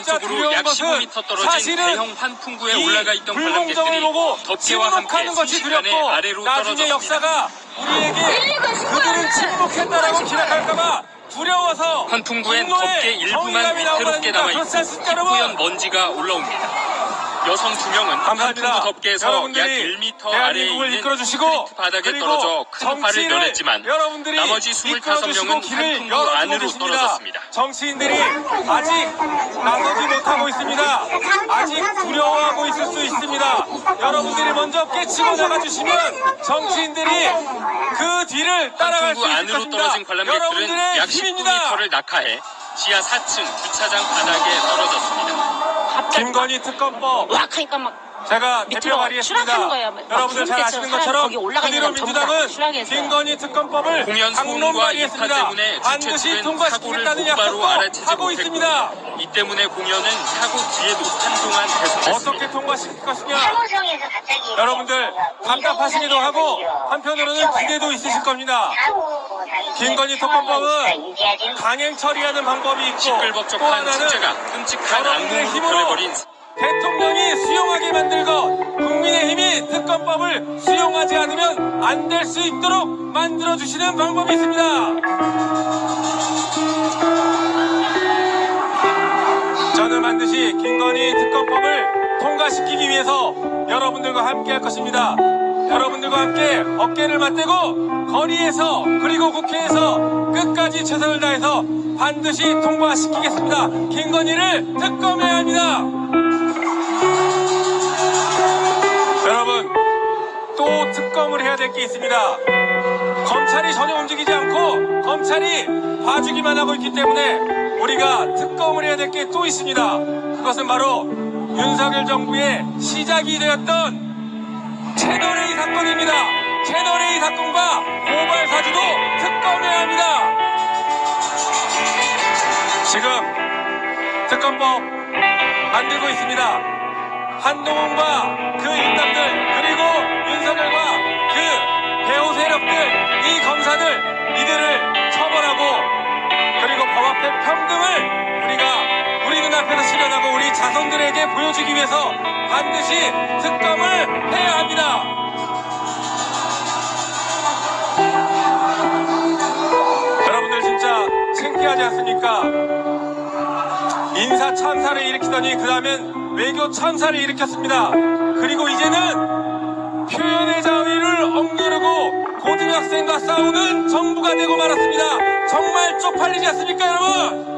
두려운 약 것은 15m 떨어진 사실은 대형 환풍구에 이 올라가 있던 불공정을 관람객들이 보고 덮개와 함께 순식간에 두렵고 아래로 나중에 떨어졌습니다. 역사가 우리에게 그들은 침묵했다라고 기록할까봐 두려워서 환풍구엔 덮개 일부만 다닙니다. 남아있고? 희뿌연 먼지가 올라옵니다. 여성 두 명은 감사합니다. 덮개에서 약 여러분들이 1m 아래에 있는 이끌어주시고 바닥에 떨어져 큰 정치를 면했지만 여러분들이 나머지 이끌어주시고 25명은 길을 열어주고 안으로. 떨어졌습니다. 정치인들이 아직 나서지 못하고 있습니다. 아직 두려워하고 있을 수 있습니다. 여러분들이 먼저 깨치고 나가주시면 정치인들이 그 뒤를 따라갈 수 있을 것입니다. 여러분들의 약 힘입니다. 19m를 낙하해 지하 4층 주차장 바닥에 떨어졌습니다. 김건희 특검법. 막 하니까 막 제가 밑으로 대표 발의했습니다. 추락하는 거예요. 막 여러분들 잘 아시는 것처럼 그대로 민주당은. 김건희 특검법을 인파 발의했습니다. 때문에 반드시 통과시키겠다는 약속도 알아채지 하고 있습니다. 이 때문에 공연은 사고 뒤에도 한동안 계속됐습니다. 어떻게 통과시킬 것이냐? 여러분들 답답하시기도 하고 한편으로는 기대도 있으실 겁니다. 김건희 특검법은 강행 처리하는 방법이 있고 또 하나는 여러분들의 힘으로 대통령이 수용하게 만들고 국민의힘이 특검법을 수용하지 않으면 안 될 수 있도록 만들어주시는 방법이 있습니다. 저는 반드시 김건희 특검법을 통과시키기 위해서 여러분들과 함께 할 것입니다. 여러분들과 함께 어깨를 맞대고 거리에서 그리고 국회에서 끝까지 최선을 다해서 반드시 통과시키겠습니다. 김건희를 특검해야 합니다. 해야 될 게 있습니다. 검찰이 전혀 움직이지 않고 검찰이 봐주기만 하고 있기 때문에 우리가 특검을 해야 될 게 또 있습니다. 그것은 바로 윤석열 정부의 시작이 되었던 채널A 사건입니다. 채널A 사건과 고발 사주도 특검해야 합니다. 지금 특검법 만들고 있습니다. 한동훈과 그 일당들 그리고 윤석열과 세력들 이 검사들 이들을 처벌하고 그리고 법 앞에 평등을 우리가 우리 눈앞에서 실현하고 우리 자손들에게 보여주기 위해서 반드시 특검을 해야 합니다. 여러분들 진짜 창피하지 않습니까? 인사 참사를 일으키더니 그 다음엔 외교 참사를 일으켰습니다. 그리고 이제는 표현의 자유를 억누르고 고등학생과 싸우는 정부가 되고 말았습니다. 정말 쪽팔리지 않습니까, 여러분?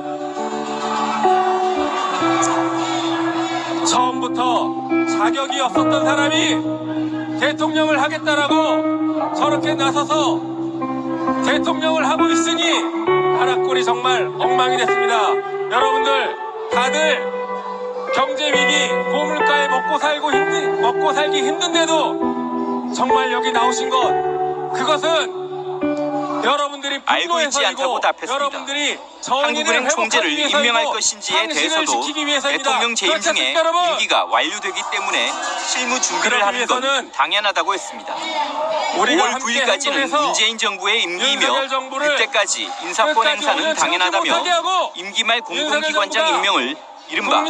처음부터 자격이 없었던 사람이 대통령을 하겠다라고 저렇게 나서서 대통령을 하고 있으니 하락골이 정말 엉망이 됐습니다. 여러분들 다들 경제 위기 고물가에 먹고 살고 힘든 먹고 살기 힘든데도 정말 여기 나오신 것 그것은 여러분들이 알고 있지 않다고 답했습니다. 여러분들이 한국은행 총재를 임명할 것인지에 대해서도. 대통령 재임 중에? 임기가 완료되기 때문에 실무 준비를 하는 건 당연하다고 했습니다. 우리가 5월 함께 9일까지는 행동해서 문재인 정부의 임기이며 그때까지 인사권 행사는 당연하다며 임기 말 공공기관장 임명을 이른바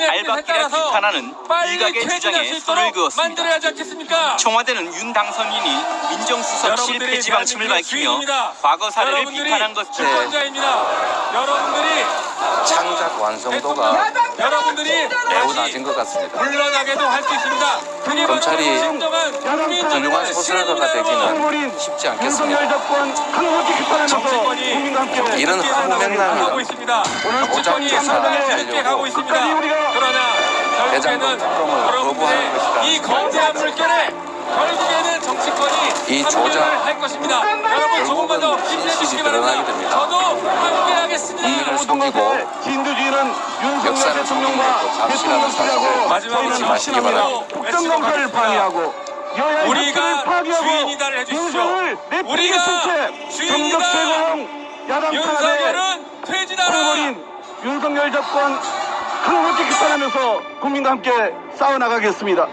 따라서 비판하는 일각의 주장에 있도록 그었습니다. 청와대는 윤 당선인이 민정수석실 여러분들이 폐지 방침을 밝히며. 과거 사례를 비판한 주권자입니다. 여러분들이 창작 완성도가 여러분들이 매우 낮은 것 같습니다. 물러나게도 할 수 있습니다. 검찰이 훌륭한 정부의 소설가가. 되기는 쉽지 않겠습니다. 정치권이 이런 뒤늦게 허무 하고 맹랑한 있습니다. 정치권이 오작교사 상당히 뒤늦게 하려고 가고 있습니다. 그러나 대장동 결국에는 특검을 거부하는 것이다. 이 거대한 물결에 이 조작, 할 것입니다. 여러분 조금만 더 힘내주시기 바랍니다. 드러나게 됩니다. 저도 함께하겠습니다. 국민을 속이고 진두지휘는 윤석열 역사를 대통령과 사실을 대통령실하고 마지막으로 마시기 바랍니다. 국정감사를 방해하고 여야 우리가 주인이다를 해주십시오. 우리가 채 주인이다. 윤석열은 퇴진하라. 윤석열 정권 항복기 비판하면서 국민과 함께 싸워나가겠습니다.